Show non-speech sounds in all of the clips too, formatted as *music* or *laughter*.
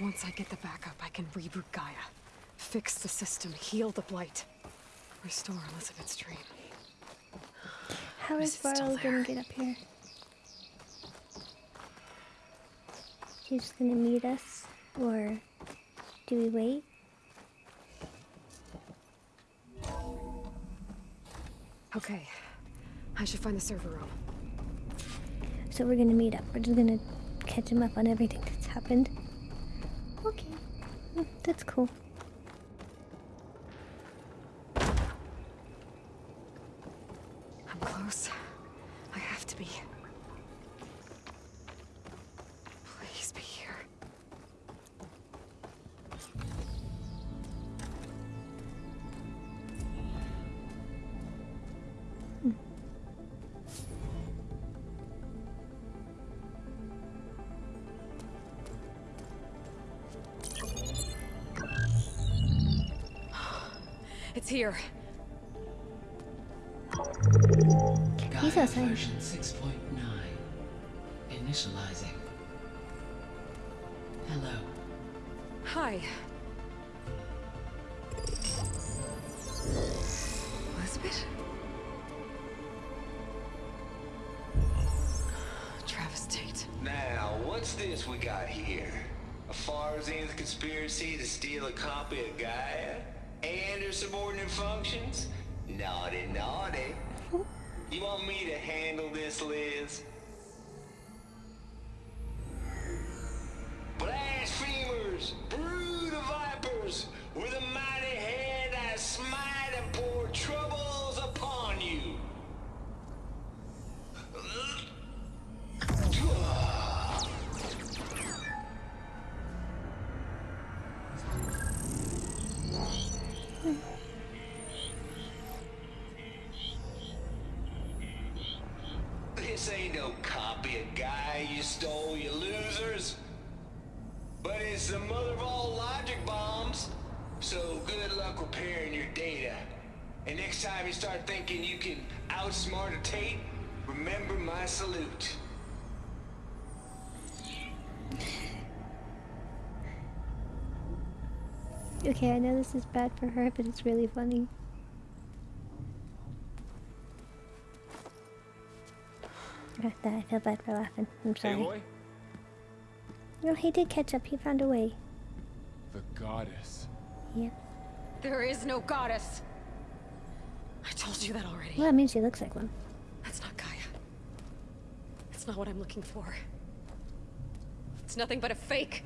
Once I get the backup, I can reboot Gaia. Fix the system, heal the Blight. Restore Elizabeth's dream. How is Varl gonna get up here? He's gonna meet us, or do we wait? Okay. I should find the server room. So we're gonna meet up. We're just gonna catch him up on everything that's happened. That's cool. It's here. He's Gaia version 6.9. Initializing. Hello. Hi. You want me to handle this, Liz? Luck repairing your data. And next time you start thinking you can outsmart a Tate, remember my salute. Okay, I know this is bad for her, but it's really funny. Got that. I feel bad for laughing. I'm sorry. Aloy? No, he did catch up. He found a way. The goddess. Yeah. There is no goddess. I told you that already. Well, that means she looks like one. That's not Gaia. That's not what I'm looking for. It's nothing but a fake.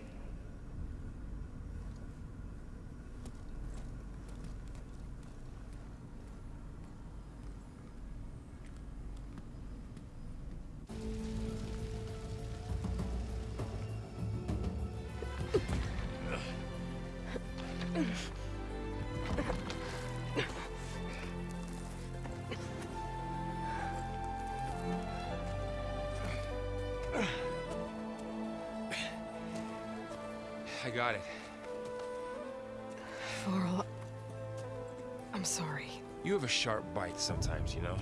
I got it. Varl, I'm sorry. You have a sharp bite sometimes, you know?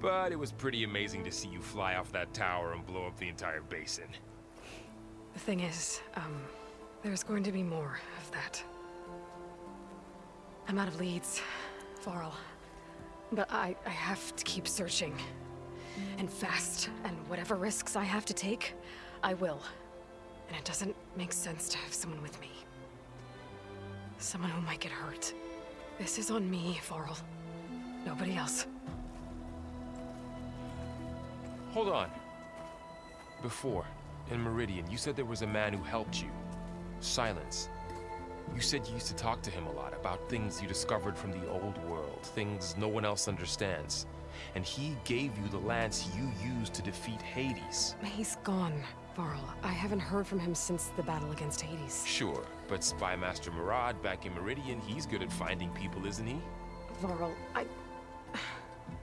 But it was pretty amazing to see you fly off that tower and blow up the entire basin. The thing is, um, there's going to be more of that. I'm out of leads, Varl. But I, I have to keep searching. And fast, and whatever risks I have to take, I will. And it doesn't make sense to have someone with me. Someone who might get hurt. This is on me, Varl. Nobody else. Hold on. Before, in Meridian, you said there was a man who helped you. Sylens. You said you used to talk to him a lot about things you discovered from the old world, things no one else understands. And he gave you the lance you used to defeat Hades. He's gone, Varl. I haven't heard from him since the battle against Hades. Sure, but Spy Master Marad back in Meridian, he's good at finding people, isn't he? Varl, I...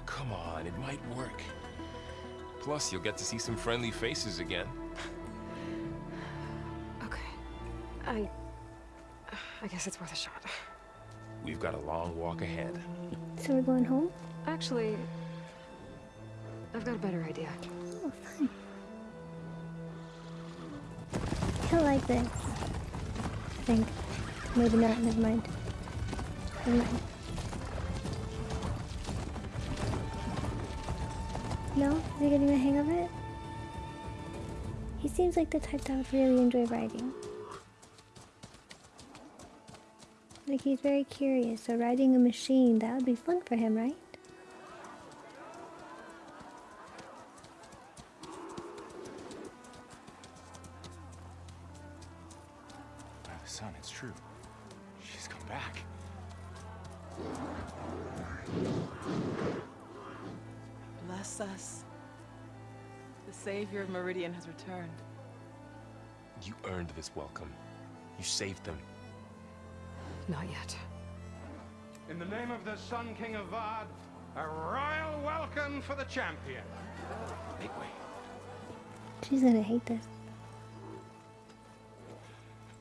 Come on, it might work. Plus, you'll get to see some friendly faces again. Okay. I... I guess it's worth a shot. We've got a long walk ahead. So we're going home? Actually... I've got a better idea. He'll like this. I think. Maybe not, never mind. Never mind. No? Is he getting the hang of it? He seems like the type that would really enjoy riding. Like he's very curious, so riding a machine, that would be fun for him, right? Meridian has returned. You earned this welcome. You saved them. Not yet. In the name of the Sun King Avad, a royal welcome for the champion. Make way. She's gonna hate this.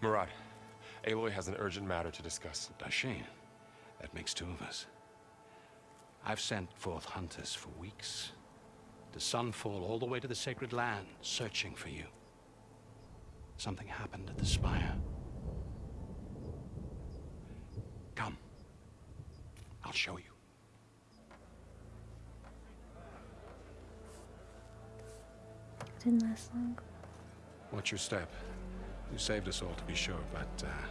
Marad, Aloy has an urgent matter to discuss. Does she? That makes two of us. I've sent forth hunters for weeks. To Sunfall all the way to the Sacred Land, searching for you. Something happened at the Spire. Come. I'll show you. It Didn't last long. Watch your step. You saved us all to be sure, but uh,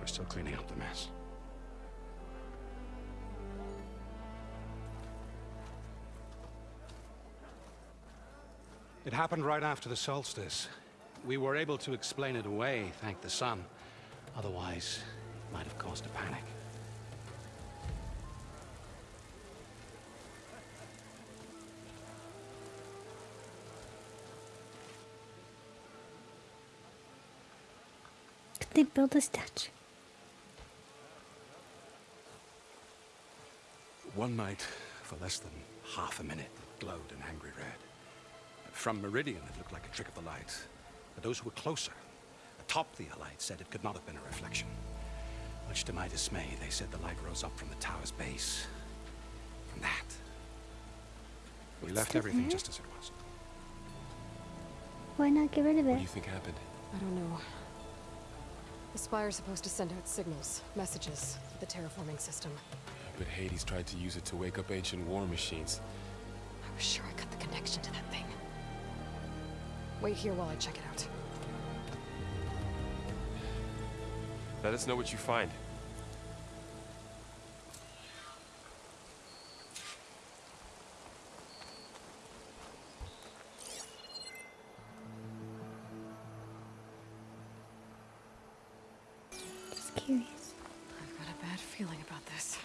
we're still cleaning up the mess. It happened right after the solstice. We were able to explain it away, thank the sun. Otherwise, it might have caused a panic. Could they build a statue? One night, for less than half a minute, it glowed an angry red. From Meridian, it looked like a trick of the light. But those who were closer, atop the light, said it could not have been a reflection. Much to my dismay, they said the light rose up from the tower's base. From that. We left everything there? just as it was. Why not get rid of it? What do you think happened? I don't know. The Spire's supposed to send out signals, messages, to the terraforming system. But Hades tried to use it to wake up ancient war machines. I was sure I cut the connection to that thing. Wait here while I check it out. Let us know what you find. Just curious. I've got a bad feeling about this.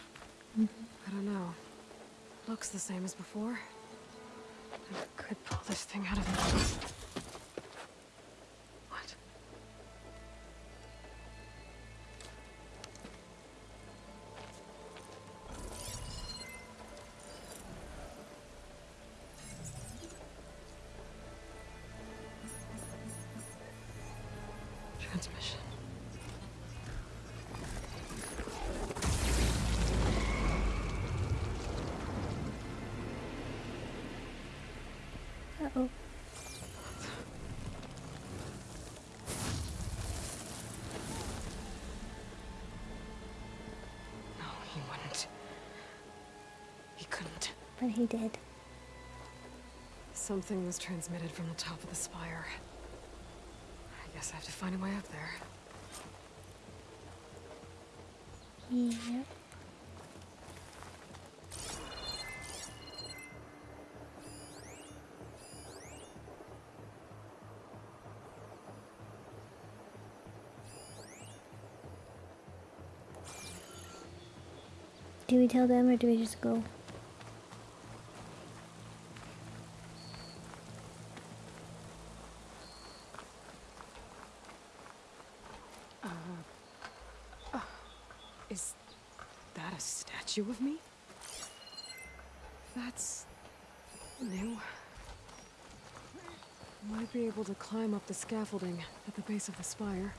Mm-hmm. I don't know. Looks the same as before. I could pull this thing out of the... He did. Something was transmitted from the top of the spire. I guess I have to find a way up there. Yep. Do we tell them or do we just go? Statue of me? That's new. Might be able to climb up the scaffolding at the base of the spire.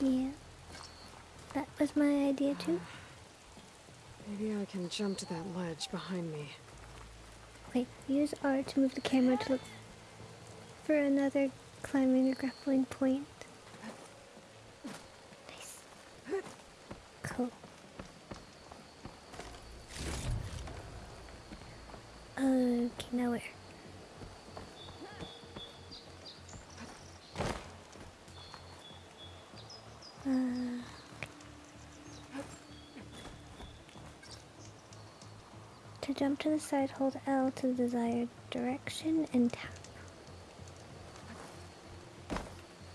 Yeah. That was my idea too. Maybe I can jump to that ledge behind me. Wait, use R to move the camera to look for another climbing or grappling point. Okay, now? Uh, to jump to the side, hold L to the desired direction and tap.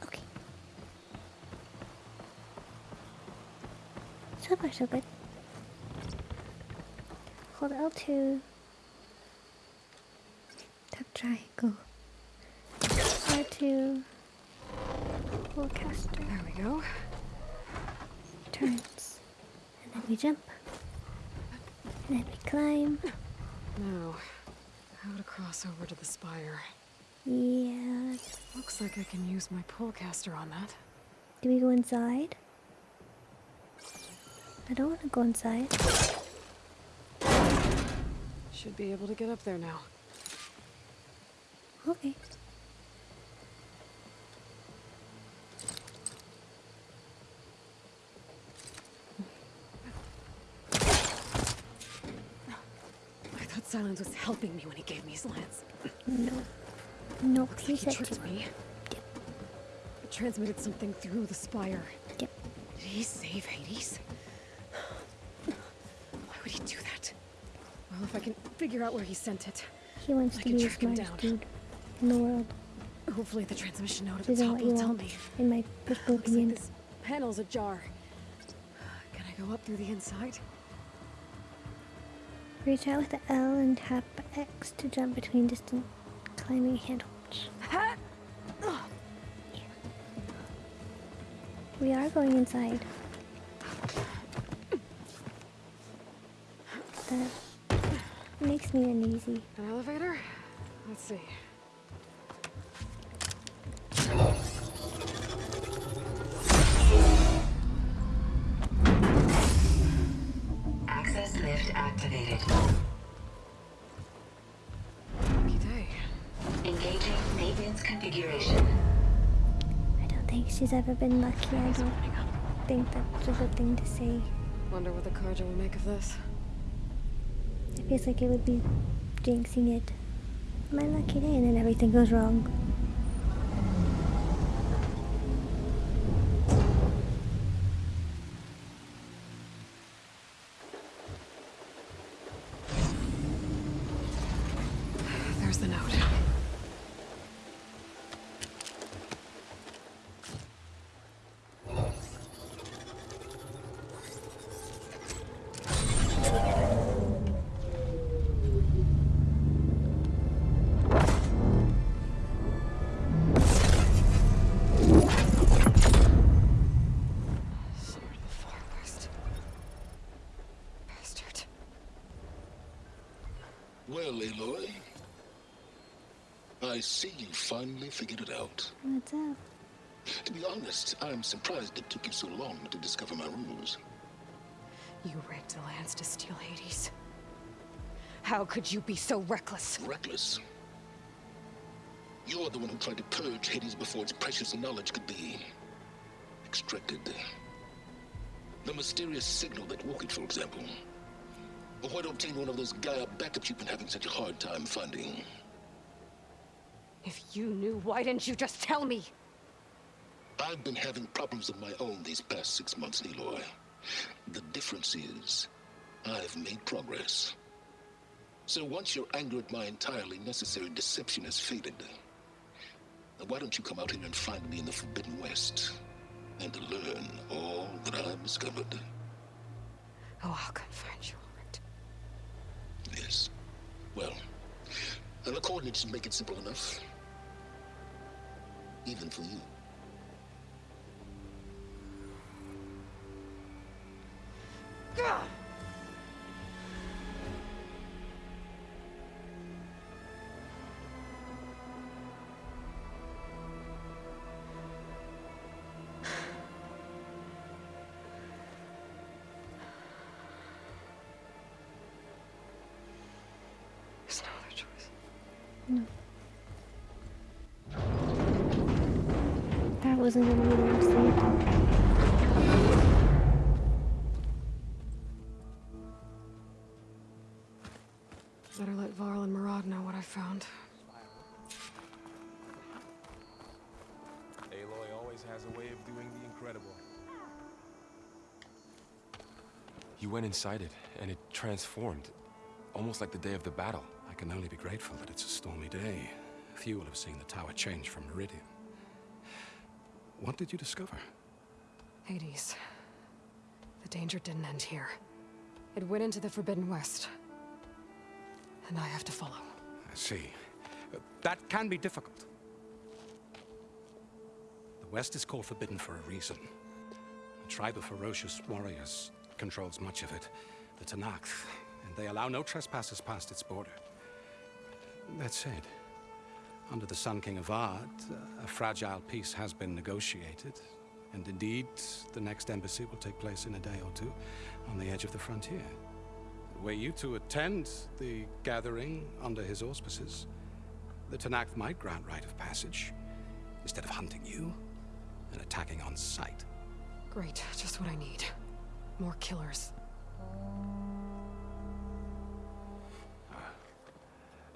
Okay. So far, so good. Hold L2. Triangle. R2. Hold caster. There we go. Turns. And then we jump. And then we climb. Now, how to cross over to the spire. Yeah. Looks like I can use my pullcaster on that. Do we go inside? I don't want to go inside. Should be able to get up there now. Okay. I thought Sylens was helping me when he gave me his lance. No. No, Looks like he tricked me. Yep. It transmitted something through the spire. Yep. Did he save Hades? Why would he do that? Well, if I can figure out where he sent it, He wants I to can track him down. dude in the world. hopefully the transmission note at the top you will tell me. in my personal Looks like opinion. this panel's ajar. Can I go up through the inside? Reach out with the L and tap X to jump between distant climbing handholds. We are going inside. That makes me uneasy. An elevator? Let's see. She's ever been lucky. I don't think that's a good thing to say. Wonder what the Carja will make of this. It feels like it would be jinxing it. My lucky day, and then everything goes wrong. I see you finally figured it out. What's up? To be honest, I'm surprised it took you so long to discover my rules. You rigged the lands to steal Hades. How could you be so reckless? Reckless. You're the one who tried to purge Hades before its precious knowledge could be extracted. The mysterious signal that woke it, for example. Why to obtain one of those Gaia backups you've been having such a hard time finding. If you knew, why didn't you just tell me? I've been having problems of my own these past six months, Aloy. The difference is, I've made progress. So once your anger at my entirely necessary deception has faded, why don't you come out here and find me in the Forbidden West and learn all that I've discovered? Oh, I'll come find you, alright. Yes. Well, the coordinates make it simple enough. Even for you. wasn't gonna be the worst. Better let Varl and Marad know what I found. Aloy always has a way of doing the incredible. You went inside it, and it transformed. Almost like the day of the battle. I can only be grateful that it's a stormy day. Few will have seen the tower change from Meridian. What did you discover? Hades. The danger didn't end here. It went into the Forbidden West. And I have to follow. I see. That can be difficult. The West is called Forbidden for a reason. A tribe of ferocious warriors controls much of it, the Tenakth, and they allow no trespassers past its border. That said, under the Sun King of uh, a fragile peace has been negotiated, and indeed, the next embassy will take place in a day or two on the edge of the frontier. Were you to attend the gathering under his auspices, the Tenakth might grant right of passage, instead of hunting you and attacking on sight. Great, just what I need. More killers.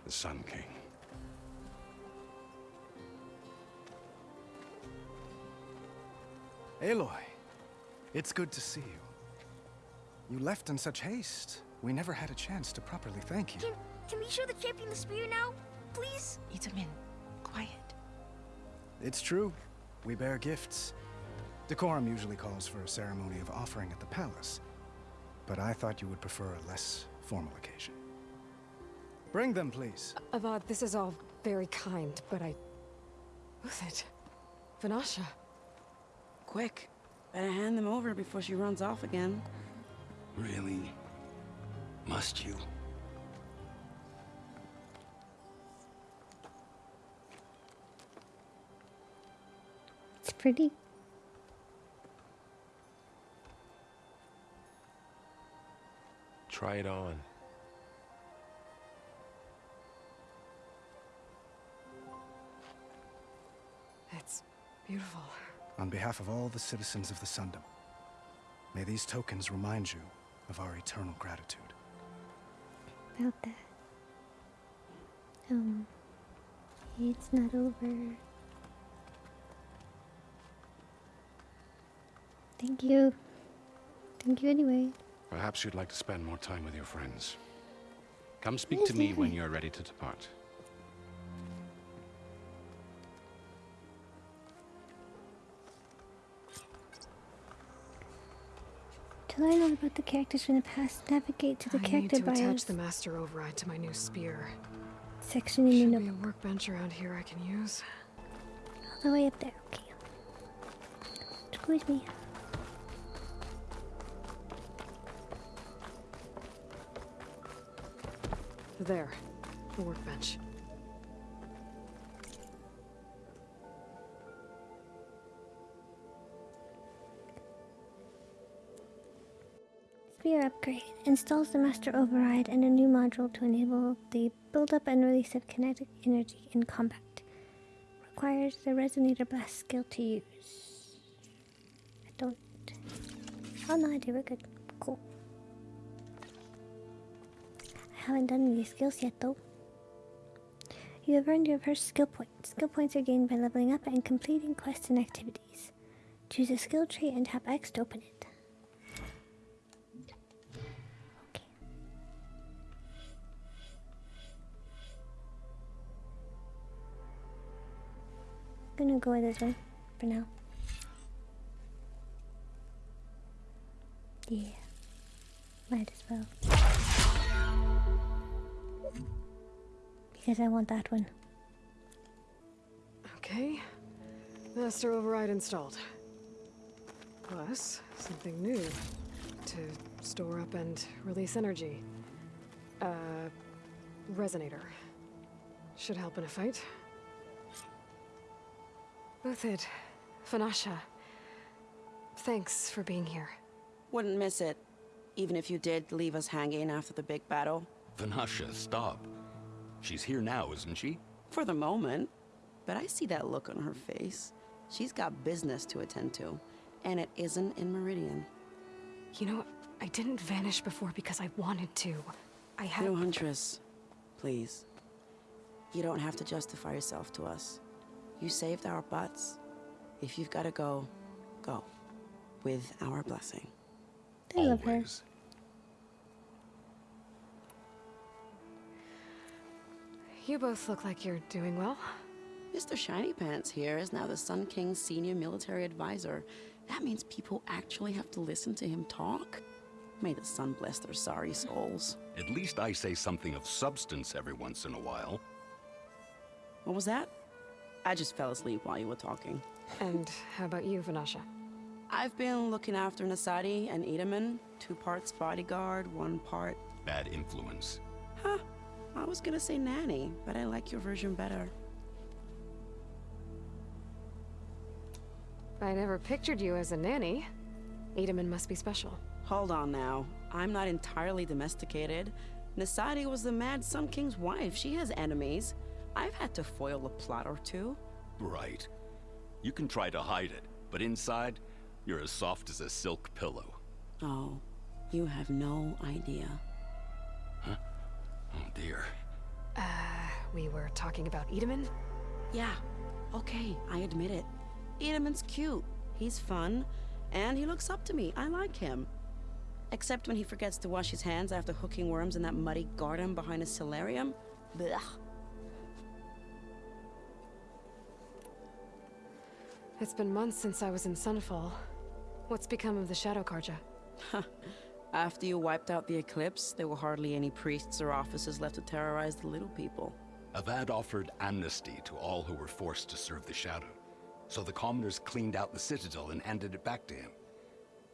The Sun King. Aloy, it's good to see you. You left in such haste. We never had a chance to properly thank you. Can, can we show the champion the spear now? Please? Itamen, quiet. It's true. We bear gifts. Decorum usually calls for a ceremony of offering at the palace. But I thought you would prefer a less formal occasion. Bring them, please. Uh, Avad, this is all very kind, but I... Who's it? Vanasha. Quick. Better hand them over before she runs off again. Really? Must you? It's pretty. Try it on. It's beautiful. On behalf of all the citizens of the Sundom, may these tokens remind you of our eternal gratitude. About that. Um. It's not over. Thank you. Thank you anyway. Perhaps you'd like to spend more time with your friends. Come speak to me when you're ready to depart. Learn all about the characters from the past, navigate to the I need character to attach the Master Override to my new spear. section in Should be a workbench around here I can use. All the way up there. Okay. Excuse me. There. The workbench. Spear upgrade installs the master override and a new module to enable the buildup and release of kinetic energy in combat. Requires the resonator blast skill to use. I don't. Oh no, I do. We're good. Cool. I haven't done any skills yet though. You have earned your first skill point. Skill points are gained by leveling up and completing quests and activities. Choose a skill tree and tap X to open it. Go with this one for now. Yeah. Might as well. Because I want that one. Okay. Master Override installed. Plus, something new. To store up and release energy. Uh, resonator. Should help in a fight. Uthid, Vanasha. Thanks for being here. Wouldn't miss it. Even if you did leave us hanging after the big battle. Vanasha, stop. She's here now, isn't she? For the moment. But I see that look on her face. She's got business to attend to. And it isn't in Meridian. You know, I didn't vanish before because I wanted to. I had. No, Huntress. Please. You don't have to justify yourself to us. You saved our butts. If you've gotta go, go. with our blessing. I love her. You both look like you're doing well. Mr. Shiny Pants here is now the Sun King's senior military advisor. That means people actually have to listen to him talk? May the sun bless their sorry souls. At least I say something of substance every once in a while. What was that? I just fell asleep while you were talking. And how about you, Vanasha? I've been looking after Nasadi and Itamen. Two parts bodyguard, one part... Bad influence. Huh. I was gonna say nanny, but I like your version better. I never pictured you as a nanny. Itamen must be special. Hold on now. I'm not entirely domesticated. Nasadi was the Mad Sun King's wife. She has enemies. I've had to foil a plot or two. Right. You can try to hide it, but inside, you're as soft as a silk pillow. Oh, you have no idea. Huh? Oh dear. Uh, we were talking about Itamen? Yeah, okay, I admit it. Itamen's cute. He's fun, and he looks up to me. I like him. Except when he forgets to wash his hands after hooking worms in that muddy garden behind a solarium. Blech. It's been months since I was in Sunfall. What's become of the Shadow Carja? After you wiped out the Eclipse, there were hardly any priests or officers left to terrorize the little people. Avad offered amnesty to all who were forced to serve the Shadow. So the commoners cleaned out the Citadel and handed it back to him.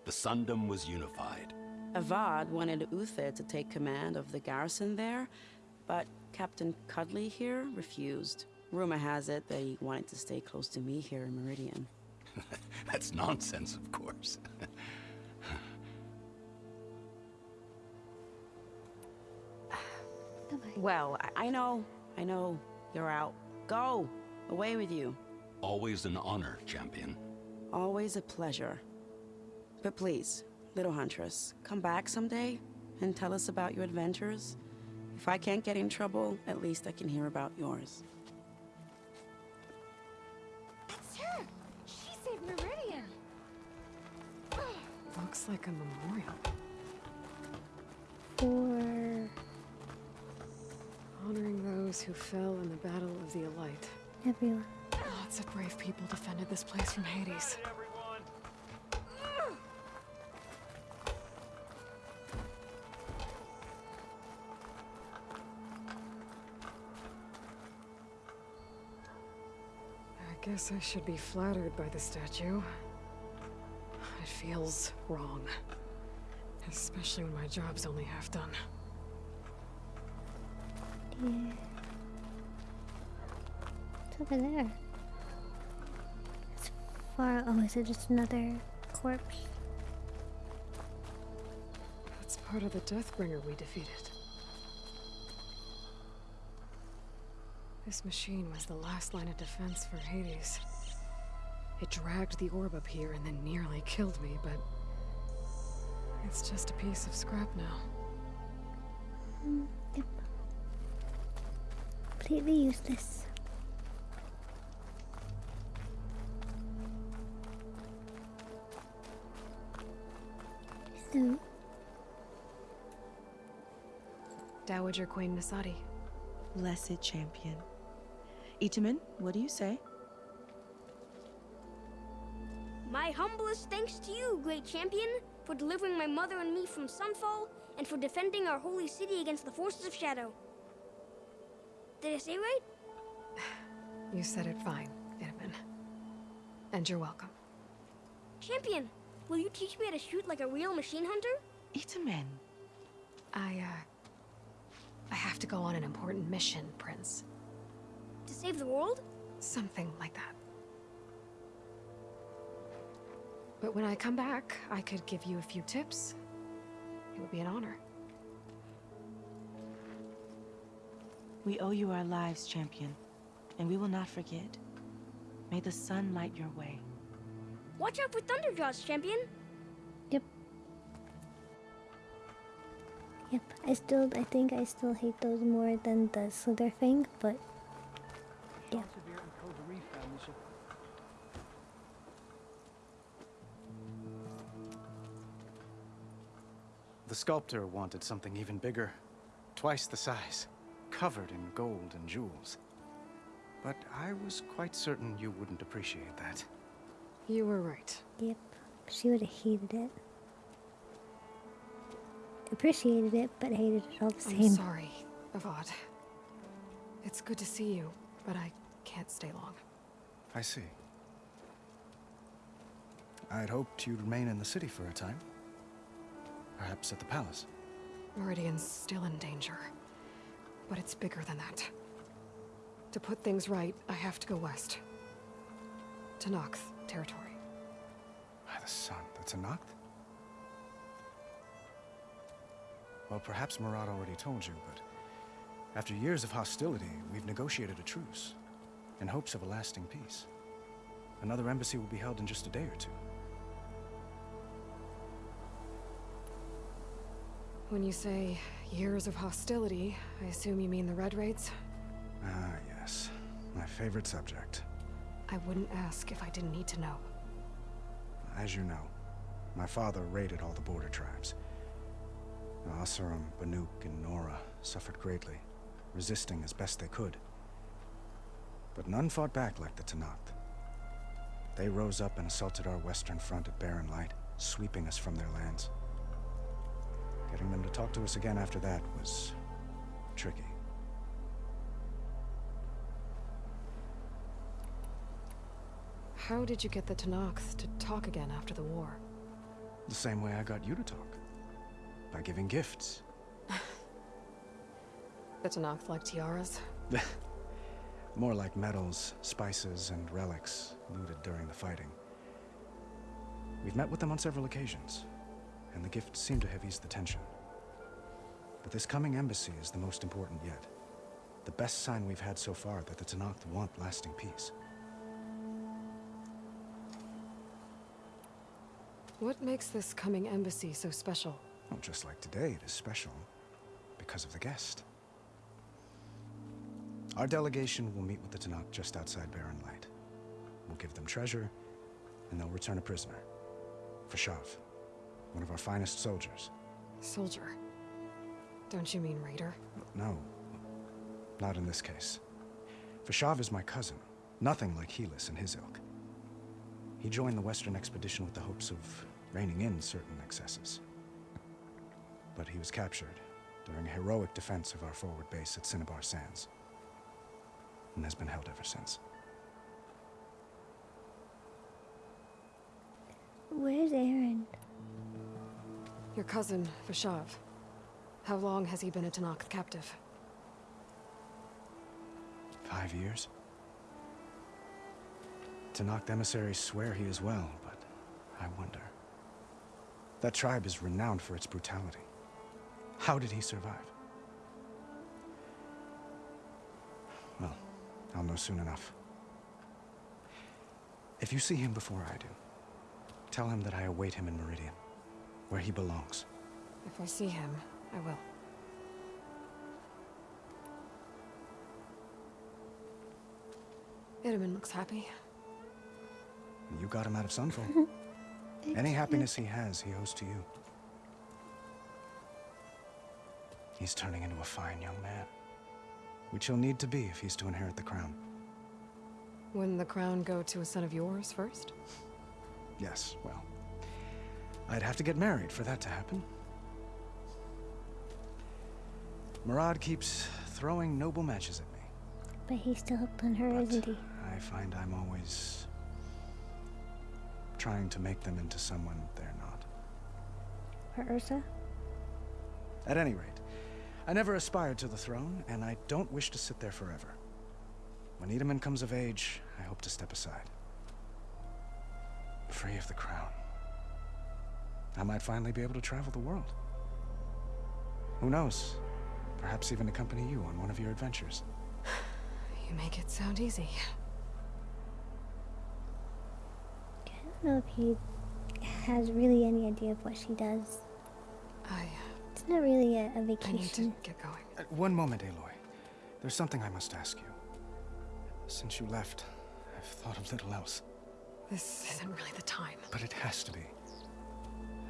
The Sundom was unified. Avad wanted Uther to take command of the garrison there, but Captain Cudley here refused. Rumor has it that he wanted to stay close to me here in Meridian. *laughs* That's nonsense, of course. *sighs* well, I, I know, I know. You're out. Go! Away with you. Always an honor, champion. Always a pleasure. But please, little huntress, come back someday and tell us about your adventures. If I can't get in trouble, at least I can hear about yours. Looks like a memorial. For... Honoring those who fell in the Battle of the Elite. Everyone. Lots of brave people defended this place from Hades. I guess I should be flattered by the statue. Feels wrong. Especially when my job's only half done. Yeah. It's over there. It's far. Oh, is it just another corpse? That's part of the Deathbringer we defeated. This machine was the last line of defense for Hades. It dragged the orb up here and then nearly killed me, but... It's just a piece of scrap now. Mm, yep. Completely useless. So, Dowager Queen Nasadi. Blessed champion. Itamen, what do you say? My humblest thanks to you, great champion, for delivering my mother and me from Sunfall, and for defending our holy city against the forces of Shadow. Did I say right? *sighs* You said it fine, Itamen. And you're welcome. Champion, will you teach me how to shoot like a real machine hunter? Itamen. I, uh... I have to go on an important mission, Prince. To save the world? Something like that. But when I come back, I could give you a few tips. It would be an honor. We owe you our lives, champion, and we will not forget. May the sun light your way. Watch out for Thunderjaws, champion! Yep. Yep, I still, I think I still hate those more than the Slither thing, but sculptor wanted something even bigger, twice the size, covered in gold and jewels. But I was quite certain you wouldn't appreciate that. You were right. Yep, she would have hated it. Appreciated it, but hated it all the same. I'm sorry, Avad. It's good to see you, but I can't stay long. I see. I'd hoped you'd remain in the city for a time. Perhaps at the palace. Meridian's still in danger. But it's bigger than that. To put things right, I have to go west. To Noct territory. By the sun, that's a Noct? Well, perhaps Marad already told you, but after years of hostility, we've negotiated a truce in hopes of a lasting peace. Another embassy will be held in just a day or two. When you say years of hostility, I assume you mean the Red Raids? Ah, yes. My favorite subject. I wouldn't ask if I didn't need to know. As you know, my father raided all the border tribes. Oseram, Banuk, and Nora suffered greatly, resisting as best they could. But none fought back like the Tenakth. They rose up and assaulted our western front at Barren Light, sweeping us from their lands. Getting them to talk to us again after that was tricky. How did you get the Tenakth to talk again after the war? The same way I got you to talk. By giving gifts. *laughs* The Tenakth like tiaras? *laughs* More like medals, spices, and relics looted during the fighting. We've met with them on several occasions, and the gifts seem to have eased the tension. But this coming embassy is the most important yet. The best sign we've had so far that the Tenakth want lasting peace. What makes this coming embassy so special? Well, just like today, it is special because of the guest. Our delegation will meet with the Tenakth just outside Barren Light. We'll give them treasure, and they'll return a prisoner. Fashav, one of our finest soldiers. Soldier? Don't you mean raider? No, not in this case. Fashav is my cousin, nothing like Helis and his ilk. He joined the Western expedition with the hopes of reining in certain excesses. But he was captured during a heroic defense of our forward base at Cinnabar Sands, and has been held ever since. Where's Aaron? Your cousin, Fashav. How long has he been a Tenakth captive? Five years? Tenakth emissaries swear he is well, but I wonder. That tribe is renowned for its brutality. How did he survive? Well, I'll know soon enough. If you see him before I do, tell him that I await him in Meridian, where he belongs. If I see him, I will. Itamen looks happy. You got him out of Sunfall. *laughs* Any happiness he has, he owes to you. He's turning into a fine young man. Which he'll need to be if he's to inherit the crown. Wouldn't the crown go to a son of yours first? Yes, well, I'd have to get married for that to happen. Marad keeps throwing noble matches at me. But he's still hooked on her, isn't he? I find I'm always trying to make them into someone they're not. Her Ursa? At any rate, I never aspired to the throne, and I don't wish to sit there forever. When Itamen comes of age, I hope to step aside. Free of the crown. I might finally be able to travel the world. Who knows? Perhaps even accompany you on one of your adventures. *sighs* You make it sound easy. I don't know if he has really any idea of what she does. I... It's not really a, a I need vacation. to get going. Uh, one moment, Aloy. There's something I must ask you. Since you left, I've thought of little else. This isn't really the time. But it has to be.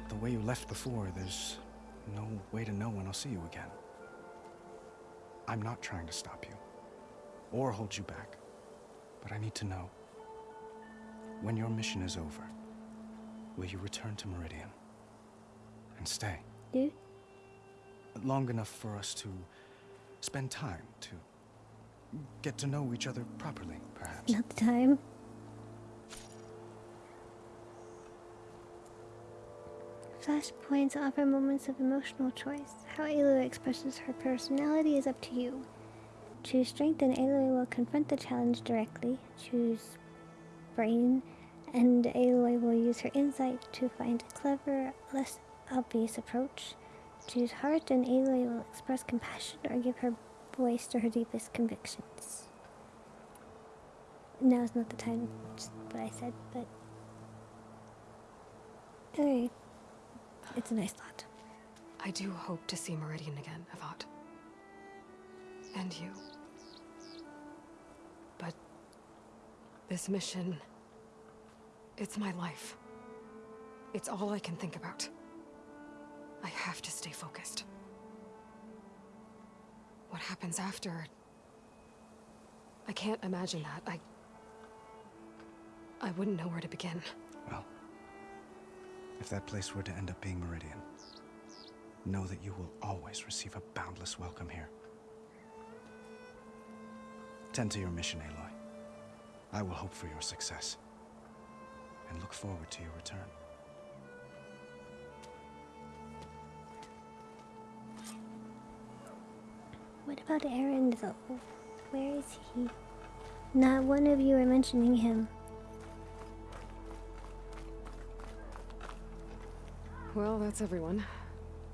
The way you left before, there's no way to know when I'll see you again. I'm not trying to stop you, or hold you back, but I need to know. When your mission is over, will you return to Meridian? And stay? Do? Long enough for us to spend time, to get to know each other properly, perhaps. Not the time. Flashpoints offer moments of emotional choice. How Aloy expresses her personality is up to you. Choose strength and Aloy will confront the challenge directly. Choose brain and Aloy will use her insight to find a clever, less obvious approach. Choose heart and Aloy will express compassion or give her voice to her deepest convictions. Now is not the time, just what I said, but... Alright. It's a nice thought. I do hope to see Meridian again, Avad. And you. But this mission, it's my life. It's all I can think about. I have to stay focused. What happens after? I can't imagine that. I... I wouldn't know where to begin. Well, if that place were to end up being Meridian, know that you will always receive a boundless welcome here. Tend to your mission, Aloy. I will hope for your success, and look forward to your return. What about Erend, though? Where is he? Not one of you are mentioning him. Well, that's everyone.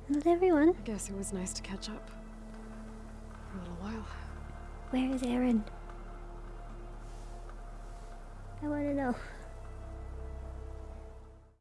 Not everyone. I guess it was nice to catch up. For a little while. Where is Erend? I want to know.